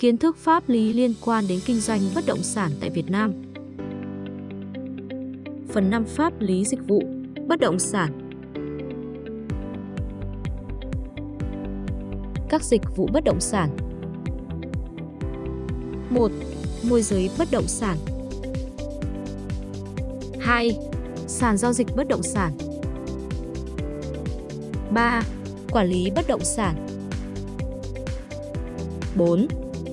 Kiến thức pháp lý liên quan đến kinh doanh bất động sản tại Việt Nam. Phần 5 pháp lý dịch vụ bất động sản. Các dịch vụ bất động sản. 1. Môi giới bất động sản. 2. Sàn giao dịch bất động sản. 3. Quản lý bất động sản. 4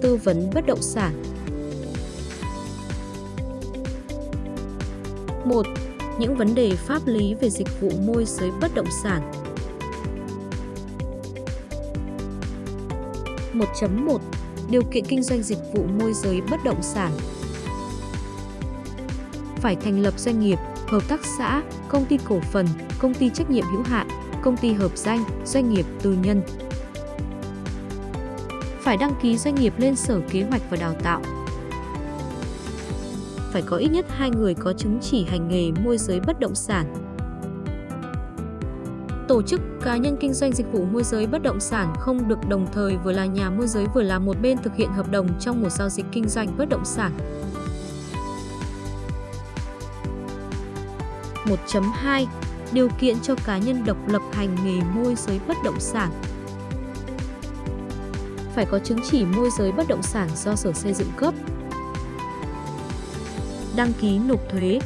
tư vấn bất động sản. 1. Những vấn đề pháp lý về dịch vụ môi giới bất động sản. 1.1 Điều kiện kinh doanh dịch vụ môi giới bất động sản Phải thành lập doanh nghiệp, hợp tác xã, công ty cổ phần, công ty trách nhiệm hữu hạn, công ty hợp danh, doanh nghiệp tư nhân, phải đăng ký doanh nghiệp lên Sở Kế hoạch và Đào tạo. Phải có ít nhất hai người có chứng chỉ hành nghề môi giới bất động sản. Tổ chức cá nhân kinh doanh dịch vụ môi giới bất động sản không được đồng thời vừa là nhà môi giới vừa là một bên thực hiện hợp đồng trong một giao dịch kinh doanh bất động sản. 1.2 Điều kiện cho cá nhân độc lập hành nghề môi giới bất động sản phải có chứng chỉ môi giới bất động sản do Sở Xây dựng cấp. Đăng ký nộp thuế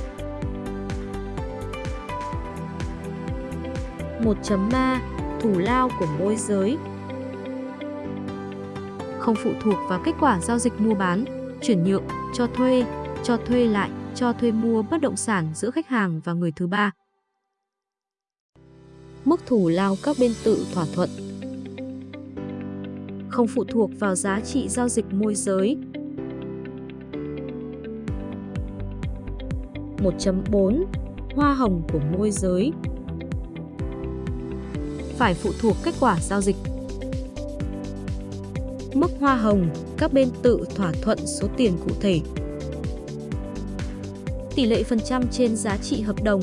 1.3 Thủ lao của môi giới Không phụ thuộc vào kết quả giao dịch mua bán, chuyển nhượng, cho thuê, cho thuê lại, cho thuê mua bất động sản giữa khách hàng và người thứ ba. Mức thủ lao các bên tự thỏa thuận không phụ thuộc vào giá trị giao dịch môi giới. 1.4 Hoa hồng của môi giới Phải phụ thuộc kết quả giao dịch. Mức hoa hồng, các bên tự thỏa thuận số tiền cụ thể. Tỷ lệ phần trăm trên giá trị hợp đồng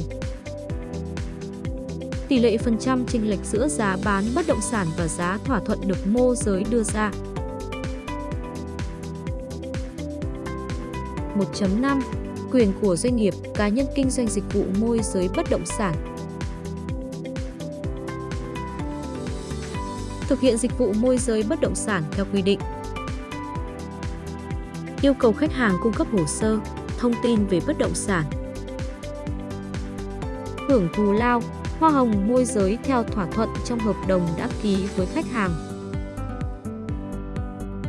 tỷ lệ phần trăm chênh lệch giữa giá bán bất động sản và giá thỏa thuận được môi giới đưa ra. 1.5 Quyền của doanh nghiệp, cá nhân kinh doanh dịch vụ môi giới bất động sản. Thực hiện dịch vụ môi giới bất động sản theo quy định. Yêu cầu khách hàng cung cấp hồ sơ, thông tin về bất động sản. Hưởng thù lao, hoa hồng môi giới theo thỏa thuận trong hợp đồng đã ký với khách hàng.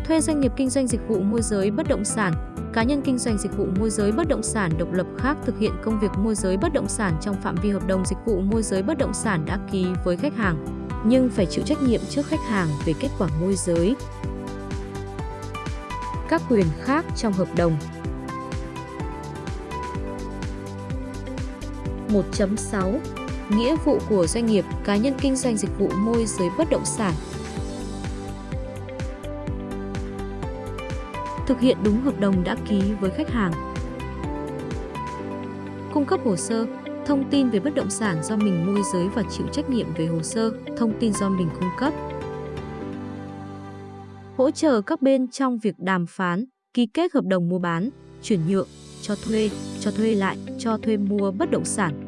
Thuê doanh nghiệp kinh doanh dịch vụ môi giới bất động sản, cá nhân kinh doanh dịch vụ môi giới bất động sản độc lập khác thực hiện công việc môi giới bất động sản trong phạm vi hợp đồng dịch vụ môi giới bất động sản đã ký với khách hàng, nhưng phải chịu trách nhiệm trước khách hàng về kết quả môi giới. Các quyền khác trong hợp đồng 1.6 nghĩa vụ của doanh nghiệp, cá nhân kinh doanh dịch vụ môi giới bất động sản. Thực hiện đúng hợp đồng đã ký với khách hàng. Cung cấp hồ sơ, thông tin về bất động sản do mình môi giới và chịu trách nhiệm về hồ sơ, thông tin do mình cung cấp. Hỗ trợ các bên trong việc đàm phán, ký kết hợp đồng mua bán, chuyển nhượng, cho thuê, cho thuê lại, cho thuê mua bất động sản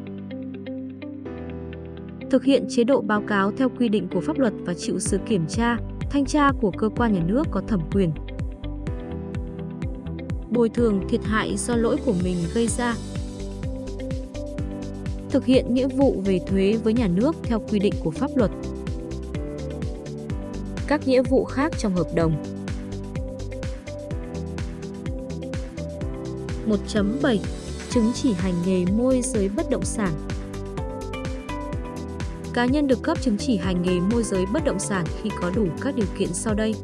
thực hiện chế độ báo cáo theo quy định của pháp luật và chịu sự kiểm tra, thanh tra của cơ quan nhà nước có thẩm quyền. Bồi thường thiệt hại do lỗi của mình gây ra. Thực hiện nghĩa vụ về thuế với nhà nước theo quy định của pháp luật. Các nghĩa vụ khác trong hợp đồng. 1.7 Chứng chỉ hành nghề môi giới bất động sản Cá nhân được cấp chứng chỉ hành nghề môi giới bất động sản khi có đủ các điều kiện sau đây.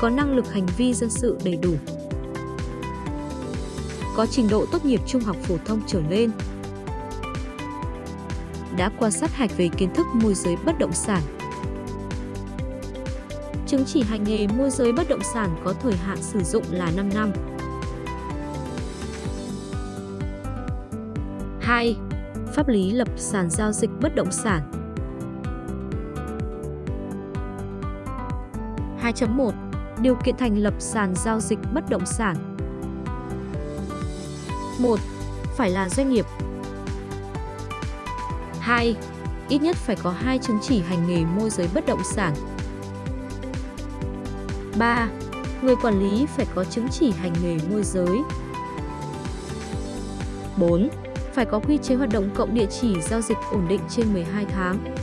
Có năng lực hành vi dân sự đầy đủ. Có trình độ tốt nghiệp trung học phổ thông trở lên. Đã qua sát hạch về kiến thức môi giới bất động sản. Chứng chỉ hành nghề môi giới bất động sản có thời hạn sử dụng là 5 năm. 2 pháp lý lập sàn giao dịch bất động sản. 2.1 Điều kiện thành lập sàn giao dịch bất động sản 1. Phải là doanh nghiệp 2. Ít nhất phải có hai chứng chỉ hành nghề môi giới bất động sản 3. Người quản lý phải có chứng chỉ hành nghề môi giới 4. Phải có quy chế hoạt động cộng địa chỉ giao dịch ổn định trên 12 tháng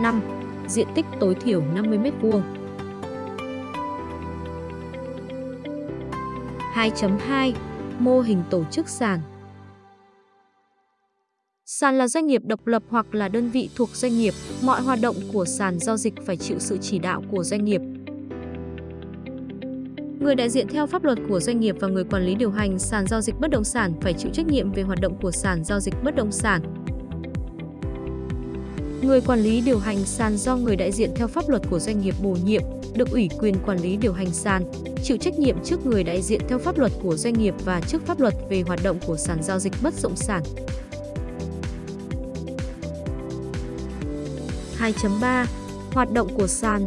5. Diện tích tối thiểu 50 m2 2.2 Mô hình tổ chức sàn Sàn là doanh nghiệp độc lập hoặc là đơn vị thuộc doanh nghiệp, mọi hoạt động của sàn giao dịch phải chịu sự chỉ đạo của doanh nghiệp. Người đại diện theo pháp luật của doanh nghiệp và người quản lý điều hành sàn giao dịch bất động sản phải chịu trách nhiệm về hoạt động của sàn giao dịch bất động sản. Người quản lý điều hành sàn do người đại diện theo pháp luật của doanh nghiệp bổ nhiệm, được ủy quyền quản lý điều hành sàn, chịu trách nhiệm trước người đại diện theo pháp luật của doanh nghiệp và trước pháp luật về hoạt động của sàn giao dịch bất động sản. 2.3 Hoạt động của sàn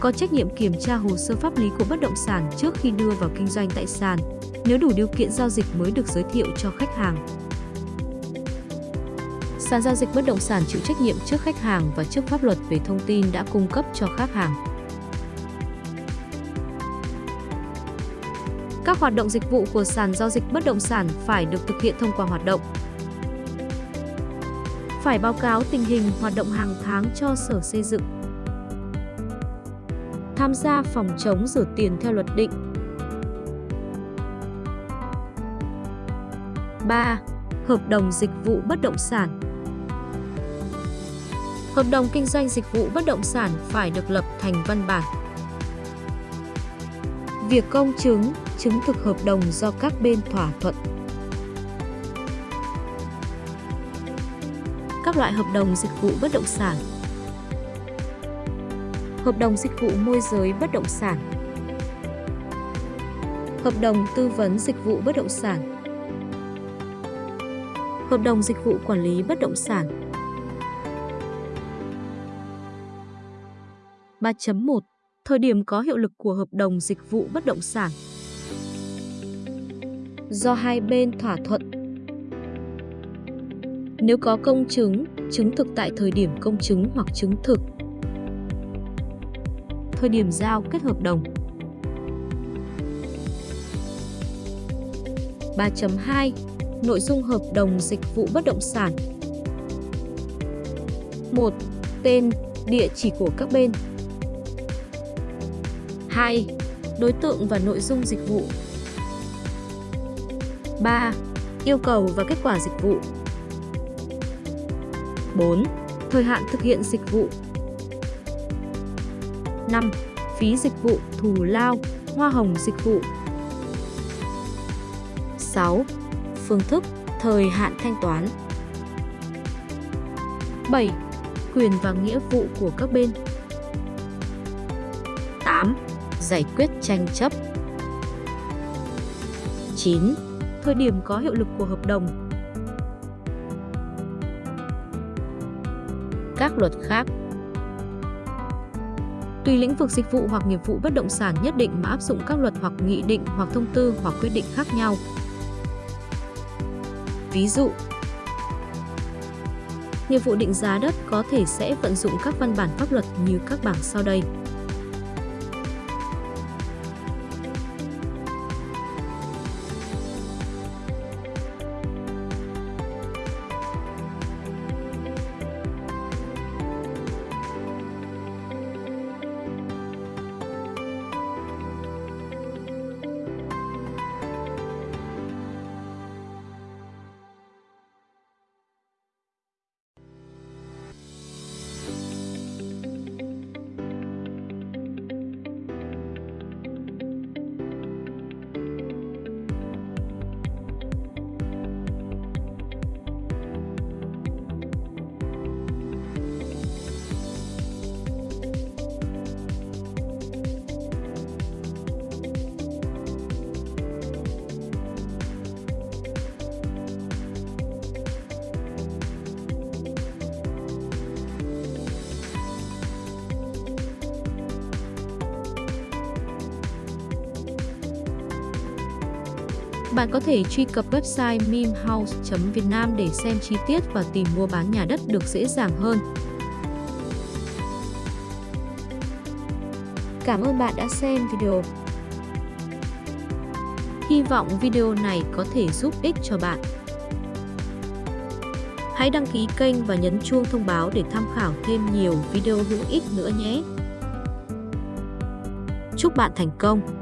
có trách nhiệm kiểm tra hồ sơ pháp lý của bất động sản trước khi đưa vào kinh doanh tại sàn, nếu đủ điều kiện giao dịch mới được giới thiệu cho khách hàng. Sàn giao dịch bất động sản chịu trách nhiệm trước khách hàng và trước pháp luật về thông tin đã cung cấp cho khách hàng. Các hoạt động dịch vụ của sàn giao dịch bất động sản phải được thực hiện thông qua hoạt động. Phải báo cáo tình hình hoạt động hàng tháng cho Sở Xây dựng. Tham gia phòng chống rửa tiền theo luật định. 3. Hợp đồng dịch vụ bất động sản Hợp đồng kinh doanh dịch vụ bất động sản phải được lập thành văn bản. Việc công chứng, chứng thực hợp đồng do các bên thỏa thuận. Các loại hợp đồng dịch vụ bất động sản Hợp đồng dịch vụ môi giới bất động sản. Hợp đồng tư vấn dịch vụ bất động sản. Hợp đồng dịch vụ quản lý bất động sản. 3.1 Thời điểm có hiệu lực của hợp đồng dịch vụ bất động sản. Do hai bên thỏa thuận. Nếu có công chứng, chứng thực tại thời điểm công chứng hoặc chứng thực. Thời điểm giao kết hợp đồng 3.2 Nội dung hợp đồng dịch vụ bất động sản 1. Tên, địa chỉ của các bên 2. Đối tượng và nội dung dịch vụ 3. Yêu cầu và kết quả dịch vụ 4. Thời hạn thực hiện dịch vụ 5. Phí dịch vụ, thù lao, hoa hồng dịch vụ 6. Phương thức, thời hạn thanh toán 7. Quyền và nghĩa vụ của các bên 8 giải quyết tranh chấp. 9. Thời điểm có hiệu lực của hợp đồng. Các luật khác Tùy lĩnh vực dịch vụ hoặc nghiệp vụ bất động sản nhất định mà áp dụng các luật hoặc nghị định hoặc thông tư hoặc quyết định khác nhau. Ví dụ, nghiệp vụ định giá đất có thể sẽ vận dụng các văn bản pháp luật như các bảng sau đây. Bạn có thể truy cập website mimhouse.vietnam để xem chi tiết và tìm mua bán nhà đất được dễ dàng hơn. Cảm ơn bạn đã xem video. Hy vọng video này có thể giúp ích cho bạn. Hãy đăng ký kênh và nhấn chuông thông báo để tham khảo thêm nhiều video hữu ích nữa nhé. Chúc bạn thành công!